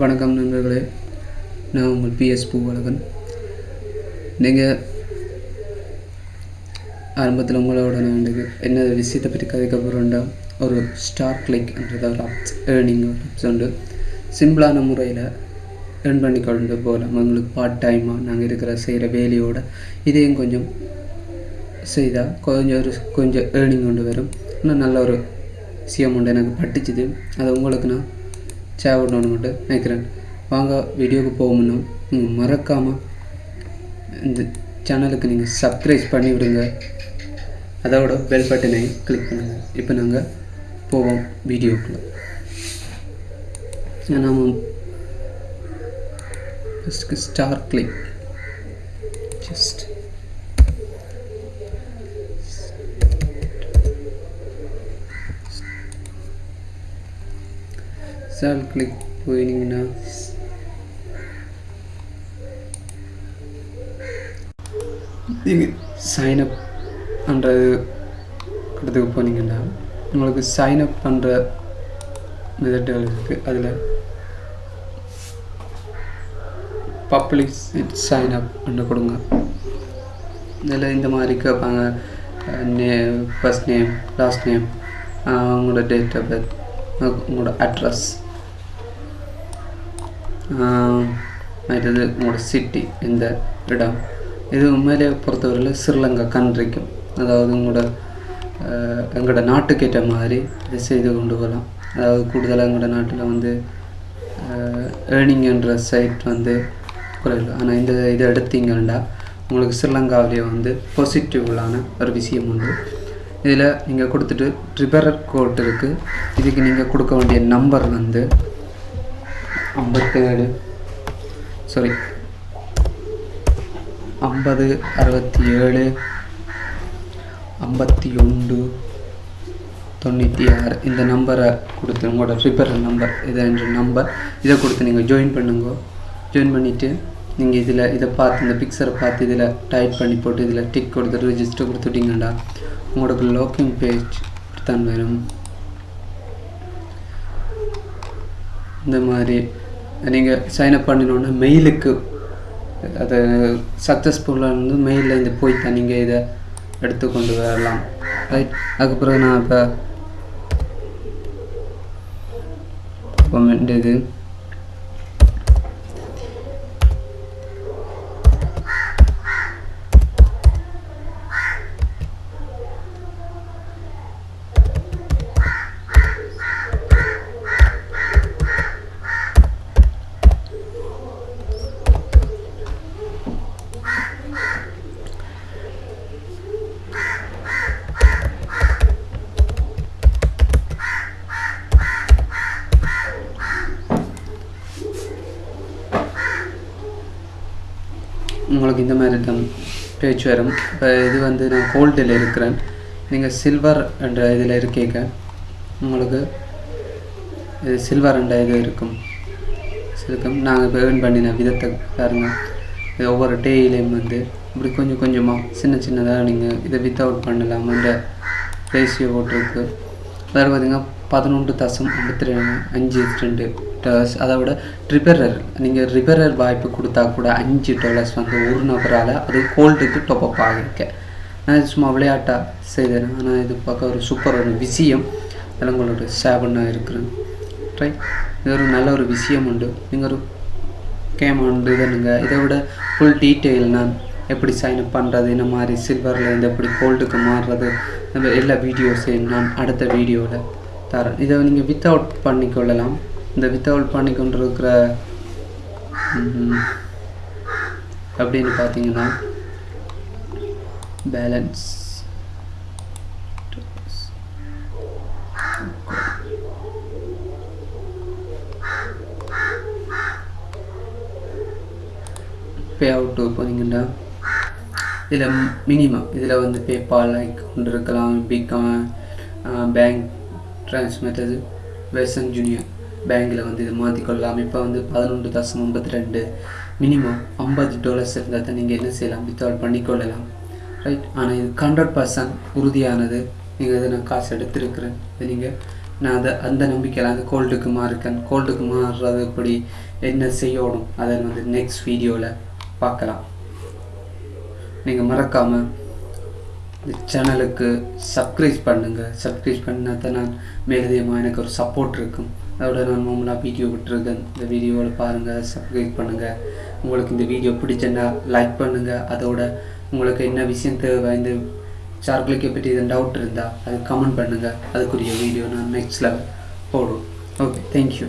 வணக்கம் நண்பர்களே. நான் உங்கள் பிஎஸ் பூவழகன். நீங்கள் ஆரம்பத்தில் உங்களோட நான் என்ன விஷயத்தை பற்றி கதைக்க போகிறோண்டா ஒரு ஸ்டார் கிளிக்ன்றது ஒரு ஆப்ஸ் ஏர்னிங் ஒரு ஆப்ஸ் உண்டு. சிம்பிளான முறையில் ஏர்ன் பண்ணி கொண்டு போகலாம். உங்களுக்கு பார்ட் டைமாக நாங்கள் இருக்கிற செய்கிற வேலையோட இதையும் கொஞ்சம் செய்தால் கொஞ்சம் ஒரு கொஞ்சம் ஏர்னிங் கொண்டு வரும். இன்னும் நல்ல ஒரு விஷயம் உண்டு எனக்கு பட்டுச்சுது. அது உங்களுக்கு நான் சேவடணும்னு மட்டும் நினைக்கிறேன். வாங்க வீடியோவுக்கு போகணும்னா நீங்கள் மறக்காமல் இந்த சேனலுக்கு நீங்கள் சப்ஸ்கிரைப் பண்ணி விடுங்க அதோட பெல் பட்டனை கிளிக் பண்ணுங்கள் இப்போ நாங்கள் போவோம் வீடியோக்குள்ளே. நாம் ஃபஸ்ட்டுக்கு star click just star click போயினீங்கன்னா நீங்கள் சைனப் பண்ணுறது இடத்துக்கு போனீங்கன்னா உங்களுக்கு சைனப் பண்ணுற மெத்தட்கள் இருக்குது அதில் பப்ளிக் சைன் அப் பண்ண கொடுங்க. இதில் இந்த மாதிரி கேட்பாங்க. நே ஃபஸ்ட் நேம் லாஸ்ட் நேம் உங்களோட டேட் ஆஃப் பர்த் உங்களோட அட்ரஸ் மற்றது உங்களோட சிட்டி இந்த இடம் இது உண்மையிலே பொறுத்தவரையில் ஸ்ரீலங்கா கண்ட்ரிக்கும் அதாவது உங்களோட எங்களோட நாட்டுக்கேற்ற மாதிரி இதை செய்து கொண்டு போகலாம் அதாவது கூடுதலாக எங்களோட நாட்டில் வந்து ஏர்னிங்ன்ற சைட் வந்து குறைவு ஆனால் இந்த இதை எடுத்தீங்கன்னா உங்களுக்கு ஸ்ரீலங்காவிலேயே வந்து பாசிட்டிவ்லான ஒரு விஷயம் உண்டு இதில் நீங்கள் கொடுத்துட்டு ட்ரிபரர் கோட் இருக்குது இதுக்கு நீங்கள் கொடுக்க வேண்டிய நம்பர் வந்து ஐம்பத்தேழு. சாரி ஐம்பது அறுபத்தி ஏழு ஐம்பத்தி ஒன்று தொண்ணூற்றி ஆறு. இந்த நம்பரை கொடுத்து உங்களோட ரிப்பேர் நம்பர் இதை என்ற நம்பர் இதை கொடுத்து நீங்கள் ஜாயின் பண்ணுங்க. ஜாயின் பண்ணிவிட்டு நீங்கள் இதில் இதை பார்த்து இந்த பிக்சரை பார்த்து இதில் டைப் பண்ணி போட்டு இதில் டிக் கொடுத்து ரிஜிஸ்டர் கொடுத்துட்டிங்கண்டா உங்களுக்கு லாக்கிங் பேஜ் தான் வரும். இந்த மாதிரி நீங்கள் சைன்அப் பண்ணினோன்னா மெயிலுக்கு அது சக்ஸஸ்ஃபுல்லாக இருந்து மெயிலில் இந்த போய் தான் நீங்கள் இதை எடுத்து கொண்டு வரலாம். ரைட் அதுக்கப்புறம் நான் இப்போ இப்போ இது உங்களுக்கு இந்த மாதிரி தான் பேச்சு வரும். இப்போ இது வந்து நான் கோல்டில் இருக்கிறேன். நீங்கள் சில்வர் என்ற இதில் இருக்கீங்க. உங்களுக்கு இது சில்வர் என்ற இது இருக்கும். இருக்கும் நாங்கள் இப்போ ஏர்ன் பண்ணின விதத்தை பாருங்கள் இது ஒவ்வொரு டேயிலையும் வந்து இப்படி கொஞ்சம் கொஞ்சமாக சின்ன சின்னதாக நீங்கள் இதை வித்தவுட் பண்ணலாம் என்ற ரேஷியோ போட்டிருக்கு. வேறு பார்த்தீங்கன்னா பதினொன்று தசம் ஐம்பத்தி ரெண்டு அஞ்சு ரெண்டு டாலர்ஸ் அதை விட ரிப்பேரர் நீங்கள் ரிப்பேரர் வாய்ப்பு கொடுத்தா கூட அஞ்சு டாலர்ஸ் வந்து ஒரு நபரால் அது கோல்டுக்கு டொப்பப் ஆகிருக்க. நான் சும்மா விளையாட்டாக செய்தேன். ஆனால் இது பார்க்க ஒரு சூப்பர் ஒரு விஷயம். அதில் உங்களோட ஷேர் இருக்கிறேன். ரைட் இது ஒரு நல்ல ஒரு விஷயம் உண்டு. நீங்கள் ஒரு கேம் உண்டு இதனுங்க. இதை விட ஃபுல் டீட்டெயில் நான் எப்படி சைன் அப் பண்ணுறது இந்த மாதிரி சில்வரில் இருந்து எப்படி கோல்டுக்கு மாறுறது இந்த எல்லா வீடியோஸையும் நான் அடுத்த வீடியோவில் தரேன் இதை நீங்கள் வித்தவுட் பண்ணிக்கொள்ளலாம். இந்த வித்தவுட் பண்ணி கொண்டிருக்கிற அப்படின்னு பார்த்தீங்கன்னா பேலன்ஸ் பே அவுட்டு போனீங்கன்னா இதில் மினிமம் இதில் வந்து பேபால் கொண்டு இருக்கலாம் பிகாம் பேங்க் ட்ரான்ஸ்மெட்டது வெசன் ஜூனியர் பேங்க்கில் வந்து இதை மாற்றிக்கொள்ளலாம் இப்போ வந்து பதினொன்று தசம் ஐம்பத்தி ரெண்டு மினிமம் ஐம்பது டாலர்ஸ் இருந்தால் தான் நீங்கள் என்ன செய்யலாம்? வித்வுட் பண்ணிக்கொள்ளலாம் ரைட் ஆனால் இது ஹண்ட்ரட் பர்சன்ட் உறுதியானது. நீங்கள் இதை நான் காசு எடுத்திருக்கிறேன். இதை நீங்கள் நான் அதை அந்த நம்பிக்கையில் அந்த கோல்டுக்கு மாறுக்கேன் கோல்டுக்கு மாறுறது எப்படி என்ன செய்யணும்? அதை வந்து நெக்ஸ்ட் வீடியோவில் பார்க்கலாம். நீங்கள் மறக்காமல் சேனலுக்கு சப்ஸ்கிரைப் பண்ணுங்கள் சப்ஸ்கிரைப் பண்ணால் தான் நான் மேலதிகமாக எனக்கு ஒரு சப்போர்ட் இருக்கும். அதோட நான் நார்மலாக வீடியோ விட்டுருக்கேன் இந்த வீடியோவில் பாருங்கள் சப்ஸ்கிரைப் பண்ணுங்கள் உங்களுக்கு இந்த வீடியோ பிடிச்சிருந்தா லைக் பண்ணுங்கள் அதோட உங்களுக்கு என்ன விஷயம் தேவை இந்த சார்கிளிக்கை பற்றி எதுவும் டவுட் இருந்தால் அது கமெண்ட் பண்ணுங்கள் அதுக்குரிய வீடியோ நான் நெக்ஸ்ட் லெவல் போடுவோம் ஓகே தேங்க்யூ